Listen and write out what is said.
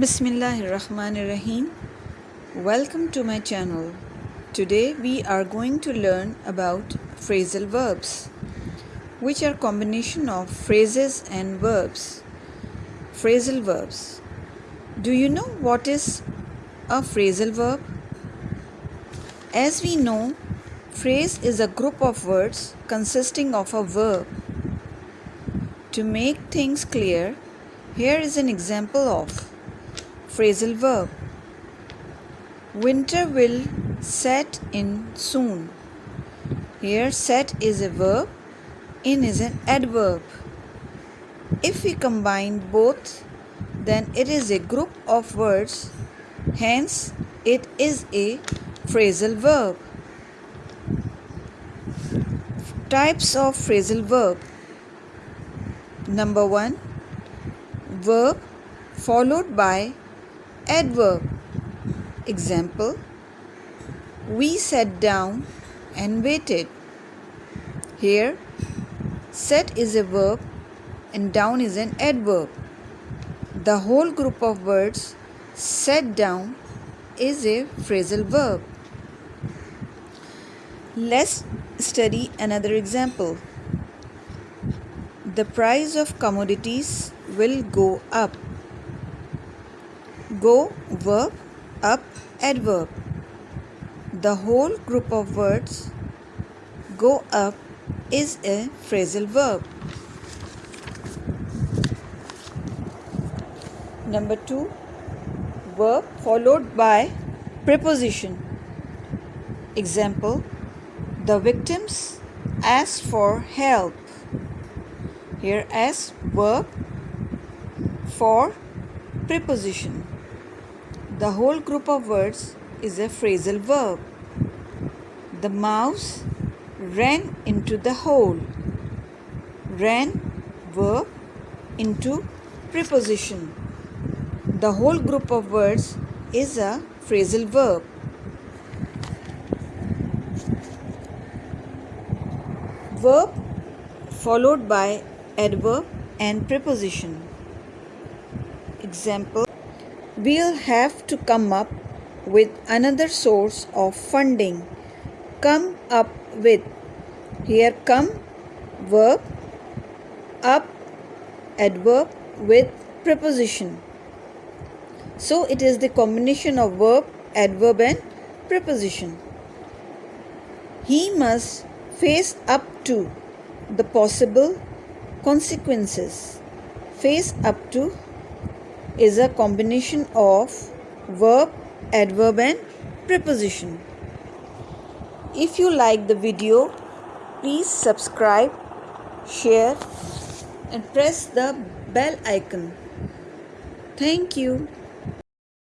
Bismillahirrahmanirrahim. Welcome to my channel. Today we are going to learn about phrasal verbs, which are combination of phrases and verbs. Phrasal verbs. Do you know what is a phrasal verb? As we know, phrase is a group of words consisting of a verb. To make things clear, here is an example of Phrasal verb Winter will set in soon. Here, set is a verb, in is an adverb. If we combine both, then it is a group of words, hence, it is a phrasal verb. Types of phrasal verb Number 1 Verb followed by Adverb Example We sat down and waited. Here, set is a verb and down is an adverb. The whole group of words sat down is a phrasal verb. Let's study another example. The price of commodities will go up. Go verb up adverb. The whole group of words go up is a phrasal verb. Number 2 verb followed by preposition. Example The victims asked for help. Here as verb for preposition. The whole group of words is a phrasal verb. The mouse ran into the hole. Ran verb into preposition. The whole group of words is a phrasal verb. Verb followed by adverb and preposition. Example we'll have to come up with another source of funding. Come up with. Here come verb up adverb with preposition. So it is the combination of verb, adverb and preposition. He must face up to the possible consequences. Face up to is a combination of verb, adverb and preposition. If you like the video, please subscribe, share and press the bell icon. Thank you.